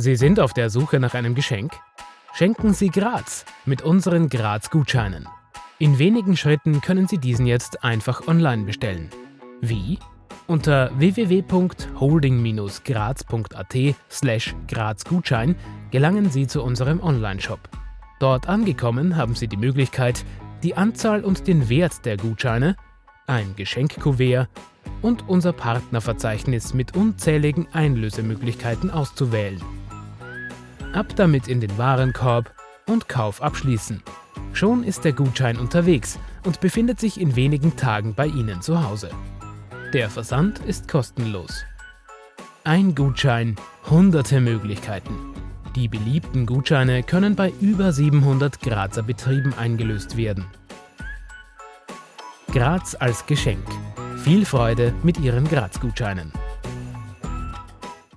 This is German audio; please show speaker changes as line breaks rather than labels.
Sie sind auf der Suche nach einem Geschenk? Schenken Sie Graz mit unseren Graz-Gutscheinen. In wenigen Schritten können Sie diesen jetzt einfach online bestellen. Wie? Unter www.holding-graz.at slash grazgutschein gelangen Sie zu unserem Onlineshop. Dort angekommen haben Sie die Möglichkeit, die Anzahl und den Wert der Gutscheine, ein Geschenkkuvert und unser Partnerverzeichnis mit unzähligen Einlösemöglichkeiten auszuwählen. Ab damit in den Warenkorb und Kauf abschließen. Schon ist der Gutschein unterwegs und befindet sich in wenigen Tagen bei Ihnen zu Hause. Der Versand ist kostenlos. Ein Gutschein, hunderte Möglichkeiten. Die beliebten Gutscheine können bei über 700 Grazer Betrieben eingelöst werden. Graz als Geschenk. Viel Freude mit Ihren Graz-Gutscheinen.